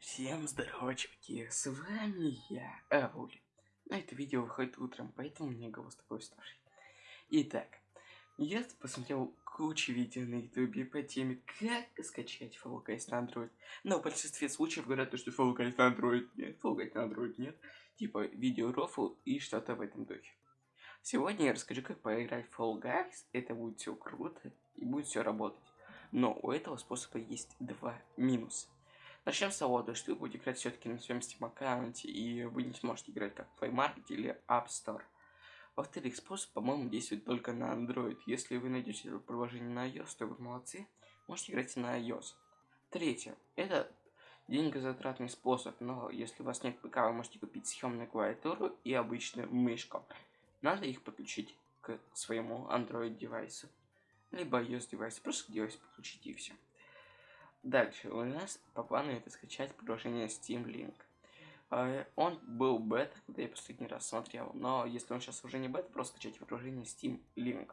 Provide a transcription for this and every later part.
Всем здорово, чуваки, с вами я, Ауль. На это видео выходит утром, поэтому мне голос такой уставший. Итак, я посмотрел кучу видео на ютубе по теме, как скачать Fall Guys на Android. Но в большинстве случаев говорят, что Fall Guys на Android нет, Fall Guys на Android нет. Типа видео рофл и что-то в этом духе. Сегодня я расскажу, как поиграть в Fall Guys, это будет все круто и будет все работать. Но у этого способа есть два минуса. Начнем с того, что вы будете играть все-таки на своем Steam аккаунте, и вы не сможете играть как Play Market или App Store. Во-вторых, способ, по-моему, действует только на Android. Если вы найдете это приложение на iOS, то вы молодцы, можете играть и на iOS. Третье. Это деньгозатратный способ, но если у вас нет ПК, вы можете купить съемную клавиатуру и обычную мышку. Надо их подключить к своему Android девайсу, либо iOS девайсу, просто к девайсу подключите и все. Дальше у нас по плану это скачать приложение Steam Link. А, он был бета, когда я последний раз смотрел, но если он сейчас уже не бета, просто скачать приложение Steam Link.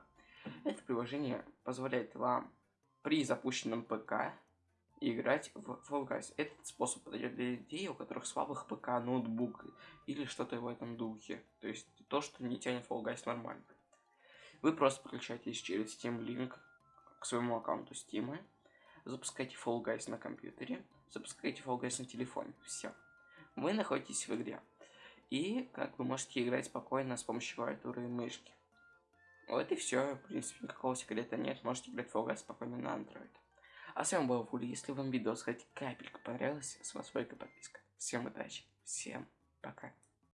Это приложение позволяет вам при запущенном ПК играть в Fall Guys. Этот способ подойдет для людей, у которых слабых ПК, ноутбук или что-то в этом духе. То есть то, что не тянет Fall Guys нормально. Вы просто подключаетесь через Steam Link к своему аккаунту Steam запускайте Fall Guys на компьютере, запускайте Fall Guys на телефоне. Все. Вы находитесь в игре. И как вы можете играть спокойно с помощью клавиатуры и мышки. Вот и все. В принципе, никакого секрета нет. Можете играть в Fall Guys спокойно на Android. А с вами был Вули. Если вам видео хоть капелька понравилось, с вас лайк подписка. Всем удачи. Всем пока.